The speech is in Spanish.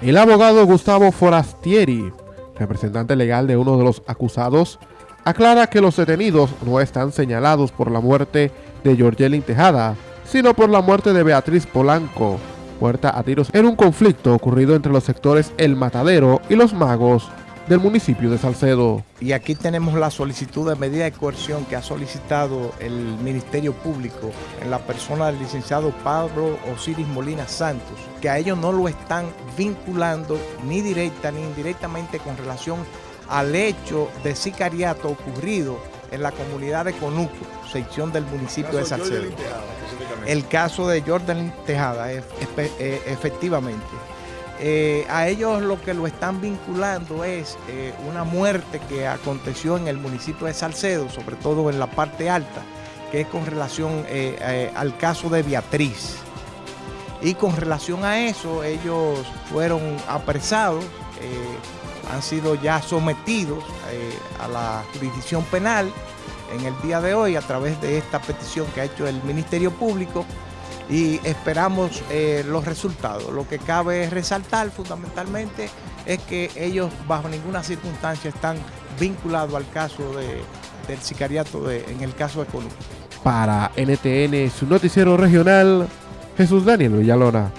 El abogado Gustavo Forastieri, representante legal de uno de los acusados, aclara que los detenidos no están señalados por la muerte de Georgelin Tejada, sino por la muerte de Beatriz Polanco, muerta a tiros en un conflicto ocurrido entre los sectores El Matadero y Los Magos del municipio de Salcedo. Y aquí tenemos la solicitud de medida de coerción que ha solicitado el Ministerio Público en la persona del licenciado Pablo Osiris Molina Santos, que a ellos no lo están vinculando ni directa ni indirectamente con relación al hecho de sicariato ocurrido en la comunidad de Conuco, sección del municipio de Salcedo. El caso de Jordan Tejada, efectivamente. Eh, a ellos lo que lo están vinculando es eh, una muerte que aconteció en el municipio de Salcedo, sobre todo en la parte alta, que es con relación eh, al caso de Beatriz. Y con relación a eso, ellos fueron apresados, han sido ya sometidos a la jurisdicción penal en el día de hoy a través de esta petición que ha hecho el Ministerio Público y esperamos eh, los resultados. Lo que cabe resaltar fundamentalmente es que ellos bajo ninguna circunstancia están vinculados al caso del sicariato en el caso de Colombia. Para NTN, su noticiero regional, Jesús Daniel Villalona.